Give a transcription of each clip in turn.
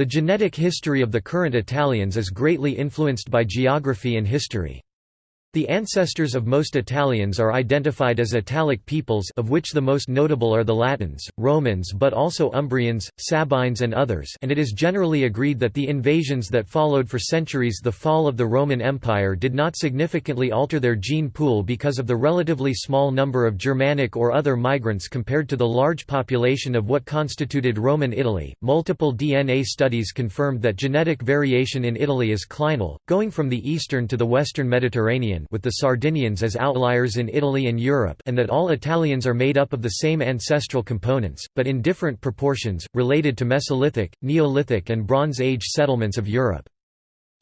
The genetic history of the current Italians is greatly influenced by geography and history. The ancestors of most Italians are identified as Italic peoples of which the most notable are the Latins, Romans but also Umbrians, Sabines and others and it is generally agreed that the invasions that followed for centuries the fall of the Roman Empire did not significantly alter their gene pool because of the relatively small number of Germanic or other migrants compared to the large population of what constituted Roman Italy. Multiple DNA studies confirmed that genetic variation in Italy is clinal, going from the eastern to the western Mediterranean with the Sardinians as outliers in Italy and Europe and that all Italians are made up of the same ancestral components, but in different proportions, related to Mesolithic, Neolithic and Bronze Age settlements of Europe.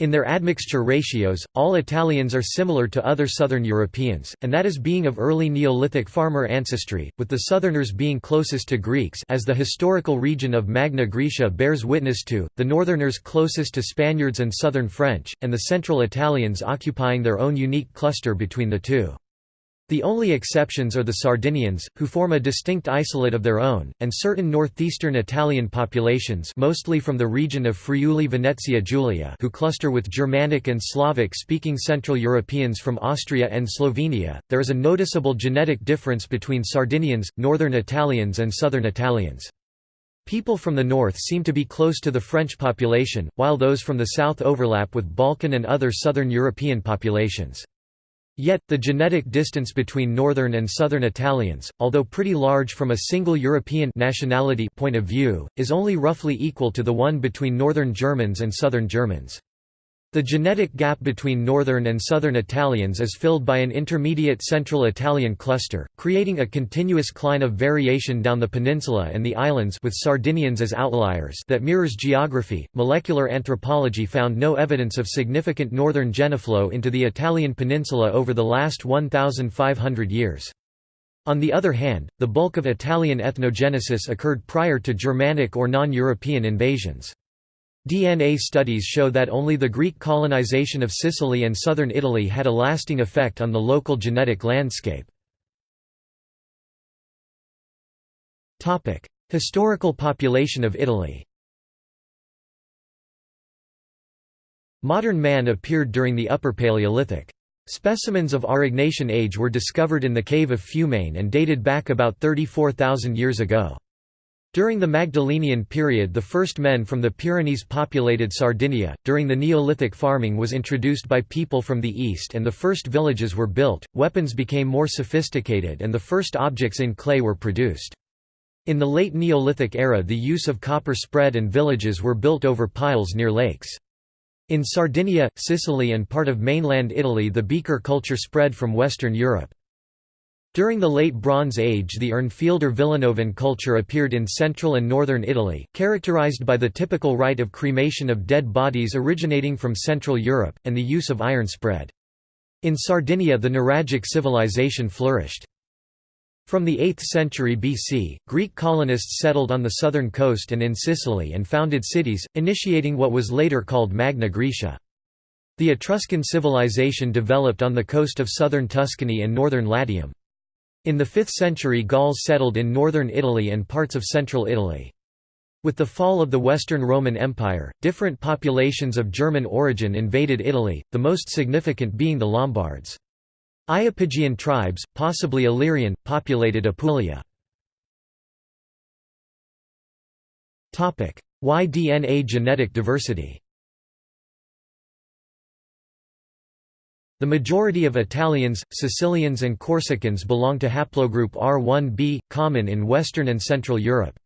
In their admixture ratios, all Italians are similar to other southern Europeans, and that is being of early Neolithic farmer ancestry, with the southerners being closest to Greeks as the historical region of Magna Graecia bears witness to, the northerners closest to Spaniards and southern French, and the central Italians occupying their own unique cluster between the two. The only exceptions are the Sardinians, who form a distinct isolate of their own, and certain northeastern Italian populations mostly from the region of Friuli-Venezia Giulia who cluster with Germanic and Slavic-speaking Central Europeans from Austria and Slovenia. There is a noticeable genetic difference between Sardinians, northern Italians and southern Italians. People from the north seem to be close to the French population, while those from the south overlap with Balkan and other southern European populations. Yet, the genetic distance between northern and southern Italians, although pretty large from a single European nationality point of view, is only roughly equal to the one between northern Germans and southern Germans. The genetic gap between northern and southern Italians is filled by an intermediate central Italian cluster, creating a continuous cline of variation down the peninsula and the islands with Sardinians as outliers that mirrors geography. Molecular anthropology found no evidence of significant northern gene flow into the Italian peninsula over the last 1500 years. On the other hand, the bulk of Italian ethnogenesis occurred prior to Germanic or non-European invasions. DNA studies show that only the Greek colonization of Sicily and southern Italy had a lasting effect on the local genetic landscape. Historical population of Italy Modern man appeared during the Upper Paleolithic. Specimens of Aurignacian age were discovered in the cave of Fumane and dated back about 34,000 years ago. During the Magdalenian period the first men from the Pyrenees populated Sardinia. During the Neolithic farming was introduced by people from the east and the first villages were built, weapons became more sophisticated and the first objects in clay were produced. In the late Neolithic era the use of copper spread and villages were built over piles near lakes. In Sardinia, Sicily and part of mainland Italy the beaker culture spread from Western Europe. During the Late Bronze Age the Urnfield or Villanovan culture appeared in central and northern Italy, characterized by the typical rite of cremation of dead bodies originating from Central Europe, and the use of iron spread. In Sardinia the Nuragic civilization flourished. From the 8th century BC, Greek colonists settled on the southern coast and in Sicily and founded cities, initiating what was later called Magna Graecia. The Etruscan civilization developed on the coast of southern Tuscany and northern Latium. In the 5th century Gauls settled in northern Italy and parts of central Italy. With the fall of the Western Roman Empire, different populations of German origin invaded Italy, the most significant being the Lombards. Iapygian tribes, possibly Illyrian, populated Apulia. Y DNA genetic diversity The majority of Italians, Sicilians and Corsicans belong to haplogroup R1b, common in Western and Central Europe.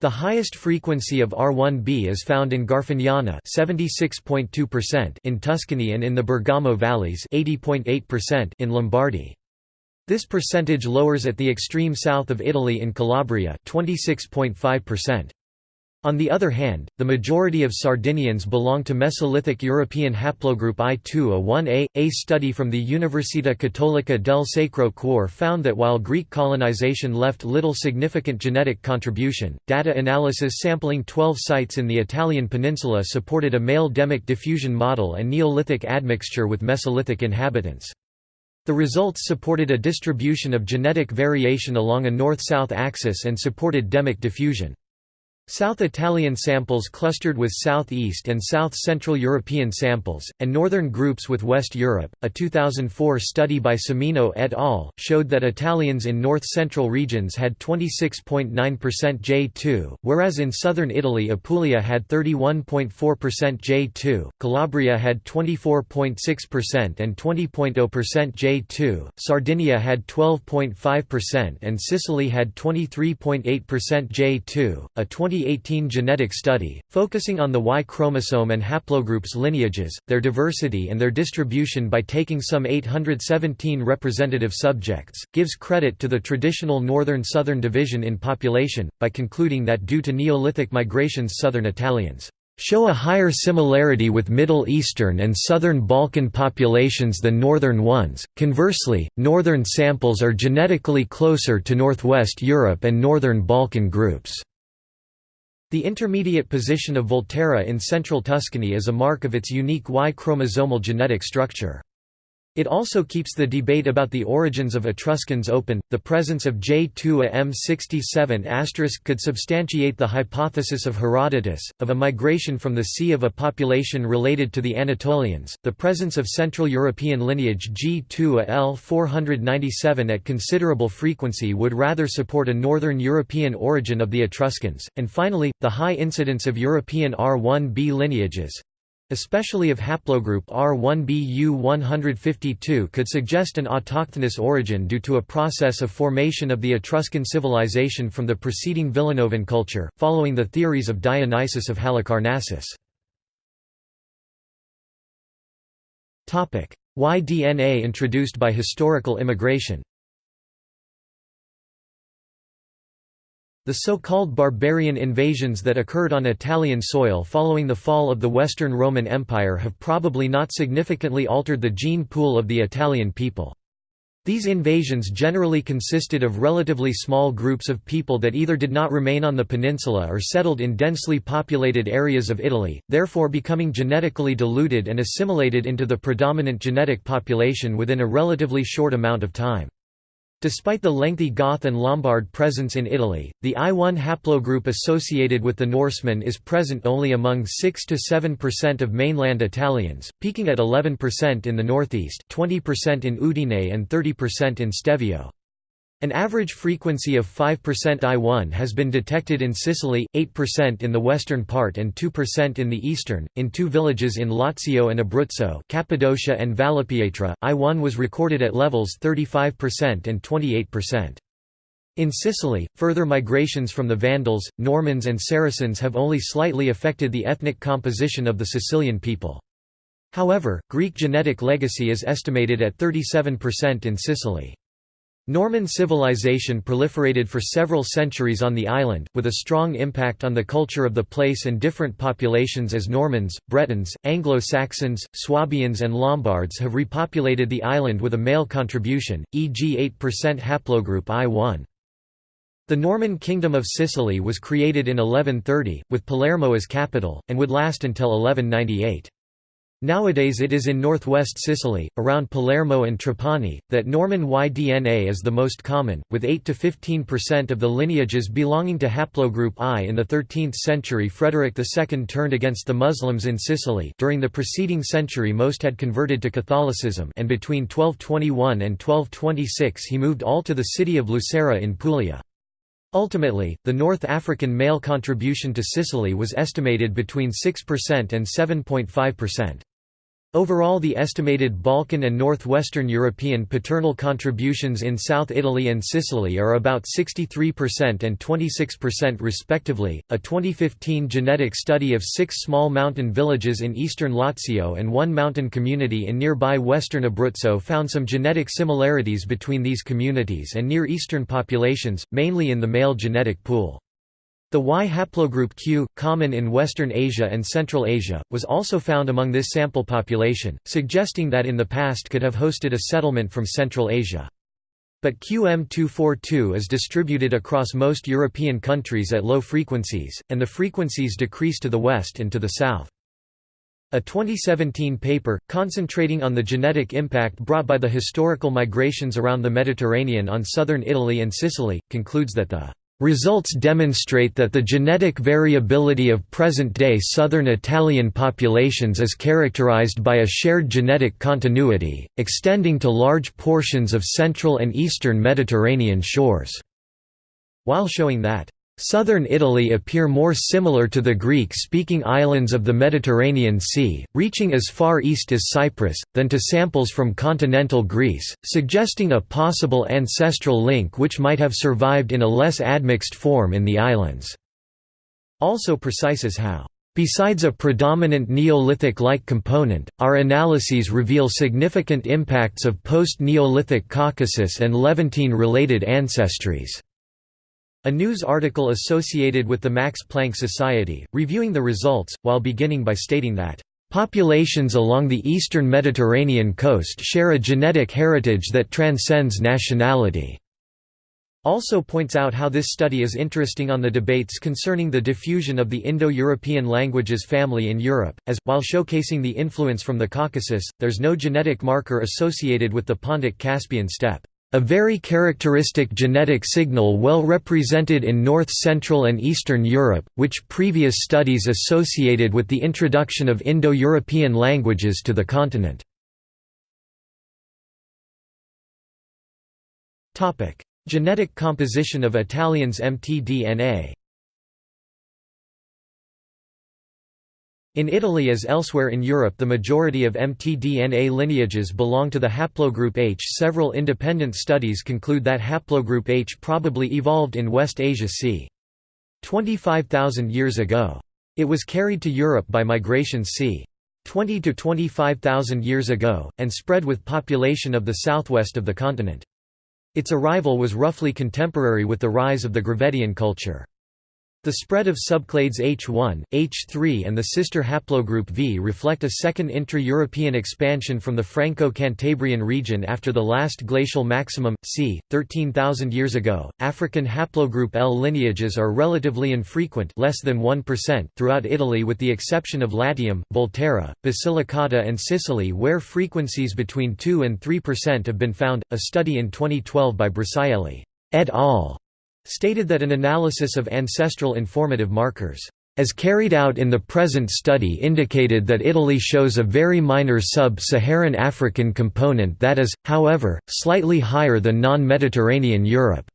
The highest frequency of R1b is found in Garfagnana in Tuscany and in the Bergamo valleys in Lombardy. This percentage lowers at the extreme south of Italy in Calabria 26.5%. On the other hand, the majority of Sardinians belong to Mesolithic European haplogroup I2A1A. A study from the Università Cattolica del Sacro Cuore found that while Greek colonization left little significant genetic contribution, data analysis sampling 12 sites in the Italian peninsula supported a male demic diffusion model and Neolithic admixture with Mesolithic inhabitants. The results supported a distribution of genetic variation along a north-south axis and supported demic diffusion. South Italian samples clustered with Southeast and South Central European samples, and northern groups with West Europe. A 2004 study by Semino et al. showed that Italians in north central regions had 26.9% J2, whereas in southern Italy Apulia had 31.4% J2, Calabria had 24.6% and 20.0% J2, Sardinia had 12.5%, and Sicily had 23.8% J2. A 20 2018 genetic study, focusing on the Y chromosome and haplogroups lineages, their diversity and their distribution by taking some 817 representative subjects, gives credit to the traditional northern-southern division in population, by concluding that due to Neolithic migrations southern Italians show a higher similarity with Middle Eastern and Southern Balkan populations than northern ones. Conversely, northern samples are genetically closer to Northwest Europe and Northern Balkan groups. The intermediate position of Volterra in central Tuscany is a mark of its unique Y chromosomal genetic structure. It also keeps the debate about the origins of Etruscans open. The presence of J2AM67 could substantiate the hypothesis of Herodotus, of a migration from the sea of a population related to the Anatolians. The presence of Central European lineage G2AL497 at considerable frequency would rather support a Northern European origin of the Etruscans. And finally, the high incidence of European R1b lineages, especially of haplogroup R1BU152 could suggest an autochthonous origin due to a process of formation of the Etruscan civilization from the preceding Villanovan culture, following the theories of Dionysius of Halicarnassus. Y DNA introduced by historical immigration The so-called barbarian invasions that occurred on Italian soil following the fall of the Western Roman Empire have probably not significantly altered the gene pool of the Italian people. These invasions generally consisted of relatively small groups of people that either did not remain on the peninsula or settled in densely populated areas of Italy, therefore becoming genetically diluted and assimilated into the predominant genetic population within a relatively short amount of time. Despite the lengthy Goth and Lombard presence in Italy, the I1 haplogroup associated with the Norsemen is present only among 6–7% of mainland Italians, peaking at 11% in the northeast 20% in Udine and 30% in Stelvio. An average frequency of 5% I1 has been detected in Sicily, 8% in the western part and 2% in the eastern. In two villages in Lazio and Abruzzo, Cappadocia and Vallepietra, I1 was recorded at levels 35% and 28%. In Sicily, further migrations from the Vandals, Normans and Saracens have only slightly affected the ethnic composition of the Sicilian people. However, Greek genetic legacy is estimated at 37% in Sicily. Norman civilization proliferated for several centuries on the island, with a strong impact on the culture of the place and different populations as Normans, Bretons, Anglo-Saxons, Swabians and Lombards have repopulated the island with a male contribution, e.g. 8% haplogroup I1. The Norman Kingdom of Sicily was created in 1130, with Palermo as capital, and would last until 1198. Nowadays it is in northwest Sicily, around Palermo and Trapani, that Norman Y DNA is the most common, with 8–15% of the lineages belonging to haplogroup I. In the 13th century Frederick II turned against the Muslims in Sicily during the preceding century most had converted to Catholicism and between 1221 and 1226 he moved all to the city of Lucera in Puglia. Ultimately, the North African male contribution to Sicily was estimated between 6% and 7.5%. Overall the estimated Balkan and northwestern European paternal contributions in South Italy and Sicily are about 63% and 26% respectively. A 2015 genetic study of six small mountain villages in eastern Lazio and one mountain community in nearby western Abruzzo found some genetic similarities between these communities and Near Eastern populations, mainly in the male genetic pool. The Y haplogroup Q, common in Western Asia and Central Asia, was also found among this sample population, suggesting that in the past could have hosted a settlement from Central Asia. But QM242 is distributed across most European countries at low frequencies, and the frequencies decrease to the west and to the south. A 2017 paper, concentrating on the genetic impact brought by the historical migrations around the Mediterranean on southern Italy and Sicily, concludes that the Results demonstrate that the genetic variability of present-day southern Italian populations is characterized by a shared genetic continuity, extending to large portions of central and eastern Mediterranean shores, while showing that Southern Italy appear more similar to the Greek-speaking islands of the Mediterranean Sea, reaching as far east as Cyprus, than to samples from continental Greece, suggesting a possible ancestral link which might have survived in a less admixed form in the islands. Also precise as how Besides a predominant Neolithic-like component, our analyses reveal significant impacts of post-Neolithic Caucasus and Levantine-related ancestries. A news article associated with the Max Planck Society, reviewing the results, while beginning by stating that, "...populations along the eastern Mediterranean coast share a genetic heritage that transcends nationality." also points out how this study is interesting on the debates concerning the diffusion of the Indo-European languages family in Europe, as, while showcasing the influence from the Caucasus, there's no genetic marker associated with the Pontic-Caspian steppe. A very characteristic genetic signal well represented in north-central and eastern Europe, which previous studies associated with the introduction of Indo-European languages to the continent. Genetic composition of Italians' mtDNA In Italy as elsewhere in Europe the majority of mtDNA lineages belong to the haplogroup H. Several independent studies conclude that haplogroup H probably evolved in West Asia c. 25,000 years ago. It was carried to Europe by migration c. 20 to 25,000 years ago, and spread with population of the southwest of the continent. Its arrival was roughly contemporary with the rise of the Gravettian culture. The spread of subclades H1, H3 and the sister haplogroup V reflect a second intra-European expansion from the Franco-Cantabrian region after the last glacial maximum, c. 13,000 years ago. African haplogroup L lineages are relatively infrequent less than 1% throughout Italy with the exception of Latium, Volterra, Basilicata and Sicily where frequencies between 2 and 3% have been found. A study in 2012 by Brisighelli et al stated that an analysis of ancestral informative markers as carried out in the present study indicated that Italy shows a very minor sub-Saharan African component that is, however, slightly higher than non-Mediterranean Europe.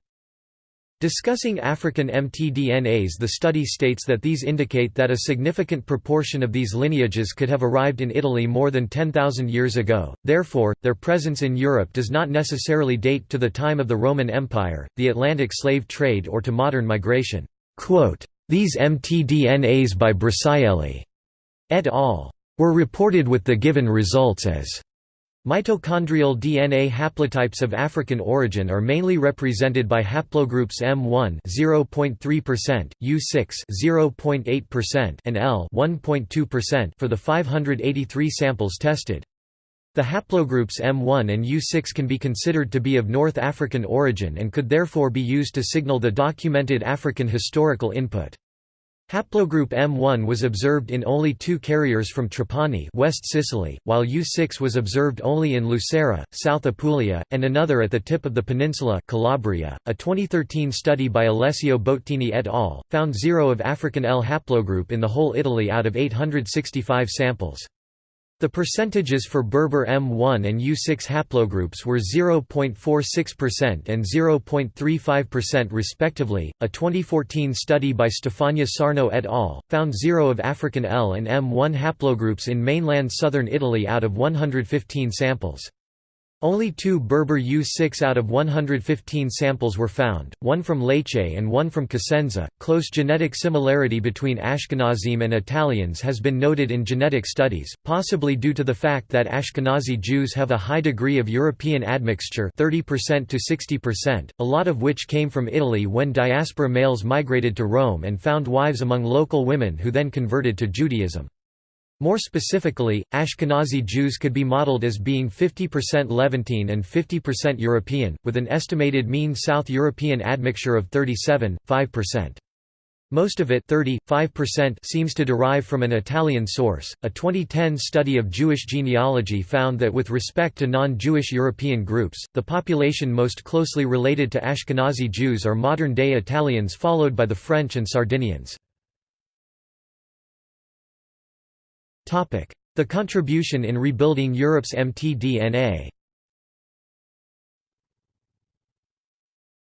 Discussing African mtDNAs the study states that these indicate that a significant proportion of these lineages could have arrived in Italy more than 10,000 years ago, therefore, their presence in Europe does not necessarily date to the time of the Roman Empire, the Atlantic slave trade or to modern migration. These mtDNAs by Brisighelli et al. were reported with the given results as Mitochondrial DNA haplotypes of African origin are mainly represented by haplogroups M1 (0.3%), U6 (0.8%), and L (1.2%) for the 583 samples tested. The haplogroups M1 and U6 can be considered to be of North African origin and could therefore be used to signal the documented African historical input. Haplogroup M1 was observed in only two carriers from Trapani West Sicily, while U6 was observed only in Lucera, South Apulia, and another at the tip of the peninsula Calabria. .A 2013 study by Alessio Boattini et al. found zero of African L haplogroup in the whole Italy out of 865 samples. The percentages for Berber M1 and U6 haplogroups were 0.46% and 0.35% respectively. A 2014 study by Stefania Sarno et al. found zero of African L and M1 haplogroups in mainland southern Italy out of 115 samples. Only two Berber U6 out of 115 samples were found, one from Lecce and one from Cosenza. Close genetic similarity between Ashkenazim and Italians has been noted in genetic studies, possibly due to the fact that Ashkenazi Jews have a high degree of European admixture 30% to 60%, a lot of which came from Italy when diaspora males migrated to Rome and found wives among local women who then converted to Judaism. More specifically, Ashkenazi Jews could be modeled as being 50% Levantine and 50% European, with an estimated mean South European admixture of 37.5%. Most of it 35% seems to derive from an Italian source. A 2010 study of Jewish genealogy found that with respect to non-Jewish European groups, the population most closely related to Ashkenazi Jews are modern-day Italians followed by the French and Sardinians. The contribution in rebuilding Europe's mtDNA.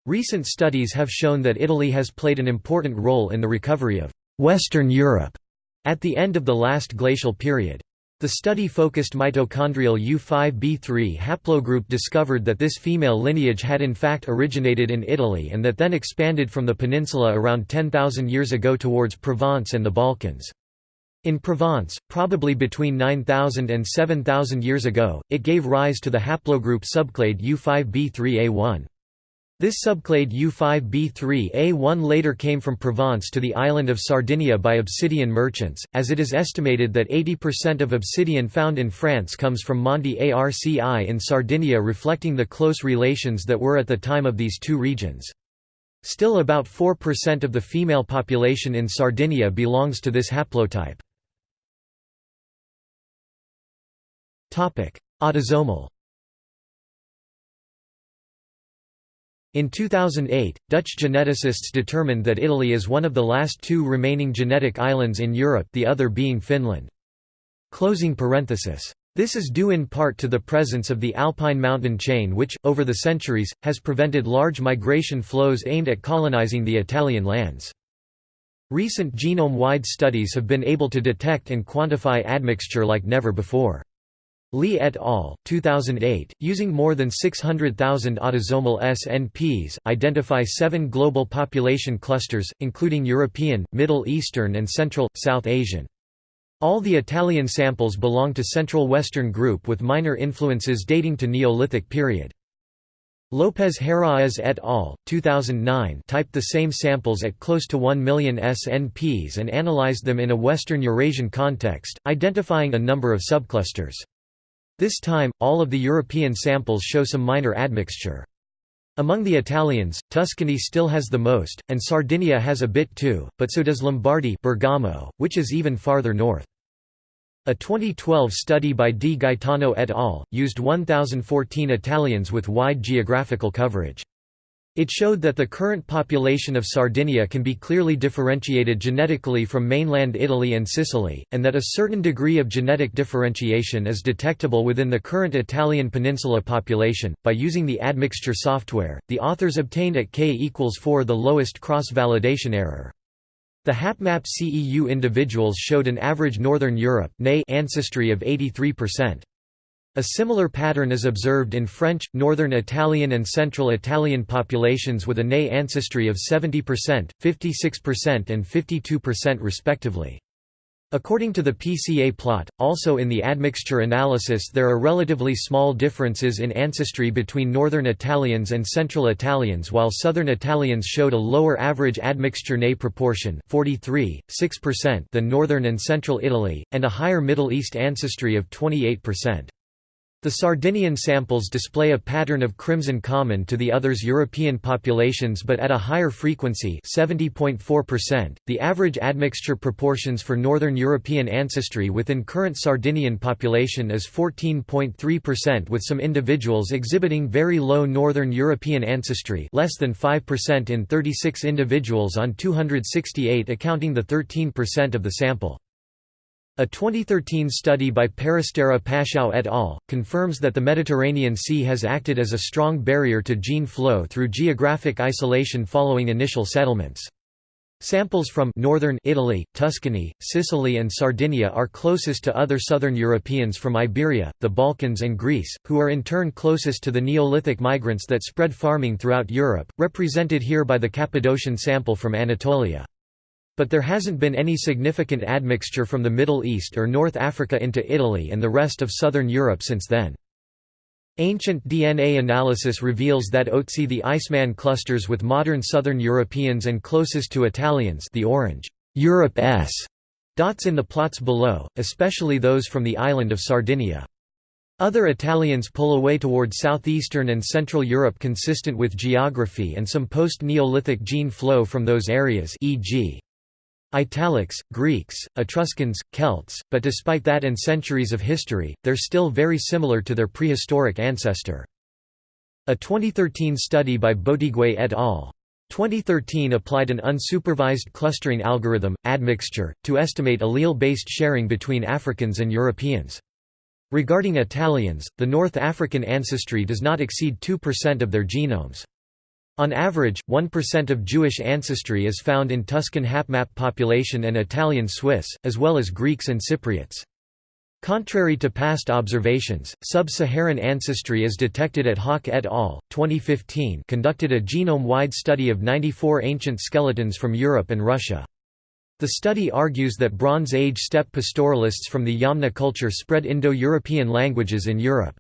Recent studies have shown that Italy has played an important role in the recovery of Western Europe at the end of the last glacial period. The study-focused mitochondrial U5b3 haplogroup discovered that this female lineage had in fact originated in Italy and that then expanded from the peninsula around 10,000 years ago towards Provence and the Balkans. In Provence, probably between 9,000 and 7,000 years ago, it gave rise to the haplogroup subclade U5b3A1. This subclade U5b3A1 later came from Provence to the island of Sardinia by obsidian merchants, as it is estimated that 80% of obsidian found in France comes from Monte Arci in Sardinia reflecting the close relations that were at the time of these two regions. Still about 4% of the female population in Sardinia belongs to this haplotype. Autosomal In 2008, Dutch geneticists determined that Italy is one of the last two remaining genetic islands in Europe the other being Finland. Closing parenthesis. This is due in part to the presence of the Alpine mountain chain which, over the centuries, has prevented large migration flows aimed at colonizing the Italian lands. Recent genome-wide studies have been able to detect and quantify admixture like never before. Lee et al., 2008, using more than 600,000 autosomal SNPs, identify seven global population clusters, including European, Middle Eastern and Central, South Asian. All the Italian samples belong to Central Western group with minor influences dating to Neolithic period. Lopez Herráez et al., 2009 typed the same samples at close to 1 million SNPs and analyzed them in a Western Eurasian context, identifying a number of subclusters. This time, all of the European samples show some minor admixture. Among the Italians, Tuscany still has the most, and Sardinia has a bit too, but so does Lombardy Bergamo, which is even farther north. A 2012 study by Di Gaetano et al. used 1,014 Italians with wide geographical coverage. It showed that the current population of Sardinia can be clearly differentiated genetically from mainland Italy and Sicily, and that a certain degree of genetic differentiation is detectable within the current Italian peninsula population. By using the admixture software, the authors obtained at k equals 4 the lowest cross-validation error. The HapMap CEU individuals showed an average Northern Europe ancestry of 83%. A similar pattern is observed in French, Northern Italian and Central Italian populations with a Ney ancestry of 70%, 56% and 52% respectively. According to the PCA plot, also in the admixture analysis there are relatively small differences in ancestry between Northern Italians and Central Italians while Southern Italians showed a lower average admixture Ney proportion 43, 6% than Northern and Central Italy, and a higher Middle East ancestry of 28%. The Sardinian samples display a pattern of crimson common to the others European populations but at a higher frequency 70.4%. .The average admixture proportions for Northern European ancestry within current Sardinian population is 14.3% with some individuals exhibiting very low Northern European ancestry less than 5% in 36 individuals on 268 accounting the 13% of the sample. A 2013 study by Peristera Paschou et al. confirms that the Mediterranean Sea has acted as a strong barrier to gene flow through geographic isolation following initial settlements. Samples from northern Italy, Tuscany, Sicily and Sardinia are closest to other southern Europeans from Iberia, the Balkans and Greece, who are in turn closest to the Neolithic migrants that spread farming throughout Europe, represented here by the Cappadocian sample from Anatolia. But there hasn't been any significant admixture from the Middle East or North Africa into Italy and the rest of southern Europe since then. Ancient DNA analysis reveals that Otzi the Iceman clusters with modern southern Europeans and closest to Italians the orange Europe S dots in the plots below, especially those from the island of Sardinia. Other Italians pull away toward southeastern and central Europe consistent with geography and some post-Neolithic gene flow from those areas e.g. Italics, Greeks, Etruscans, Celts, but despite that and centuries of history, they're still very similar to their prehistoric ancestor. A 2013 study by Botigue et al. 2013 applied an unsupervised clustering algorithm, admixture, to estimate allele-based sharing between Africans and Europeans. Regarding Italians, the North African ancestry does not exceed 2% of their genomes. On average, 1% of Jewish ancestry is found in Tuscan HapMap population and Italian Swiss, as well as Greeks and Cypriots. Contrary to past observations, sub-Saharan ancestry is detected at Haak et al. 2015 conducted a genome-wide study of 94 ancient skeletons from Europe and Russia. The study argues that Bronze Age steppe pastoralists from the Yamna culture spread Indo-European languages in Europe.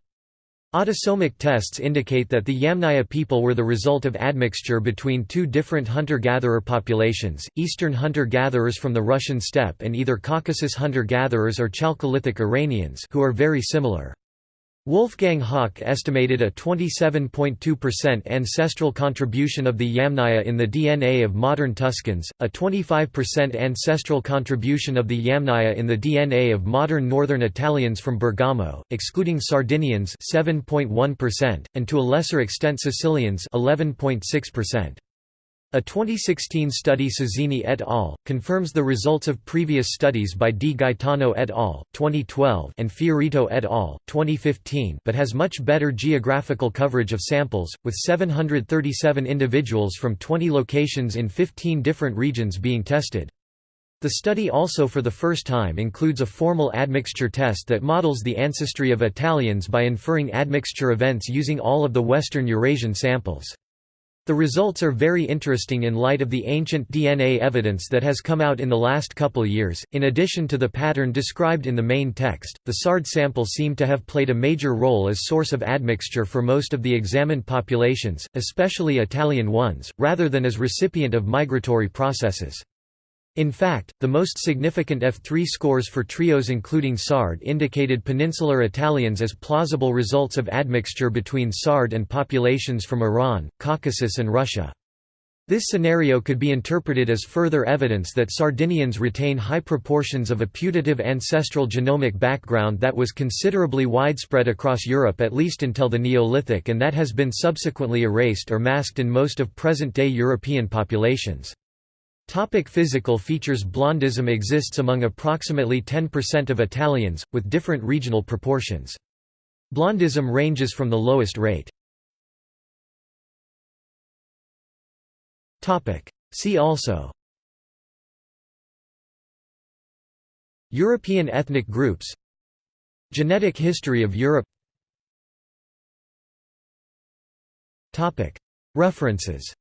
Autosomic tests indicate that the Yamnaya people were the result of admixture between two different hunter-gatherer populations, eastern hunter-gatherers from the Russian steppe and either Caucasus hunter-gatherers or Chalcolithic Iranians who are very similar. Wolfgang Haak estimated a 27.2% ancestral contribution of the Yamnaya in the DNA of modern Tuscans, a 25% ancestral contribution of the Yamnaya in the DNA of modern northern Italians from Bergamo, excluding Sardinians 7.1%, and to a lesser extent Sicilians 11.6%. A 2016 study Sazzini et al. confirms the results of previous studies by Di Gaetano et al. 2012 and Fiorito et al. 2015 but has much better geographical coverage of samples, with 737 individuals from 20 locations in 15 different regions being tested. The study also for the first time includes a formal admixture test that models the ancestry of Italians by inferring admixture events using all of the Western Eurasian samples. The results are very interesting in light of the ancient DNA evidence that has come out in the last couple years. In addition to the pattern described in the main text, the SARD sample seemed to have played a major role as source of admixture for most of the examined populations, especially Italian ones, rather than as recipient of migratory processes. In fact, the most significant F3 scores for trios including SARD indicated peninsular Italians as plausible results of admixture between SARD and populations from Iran, Caucasus and Russia. This scenario could be interpreted as further evidence that Sardinians retain high proportions of a putative ancestral genomic background that was considerably widespread across Europe at least until the Neolithic and that has been subsequently erased or masked in most of present-day European populations. Topic physical features Blondism exists among approximately 10% of Italians, with different regional proportions. Blondism ranges from the lowest rate. See also European ethnic groups Genetic history of Europe References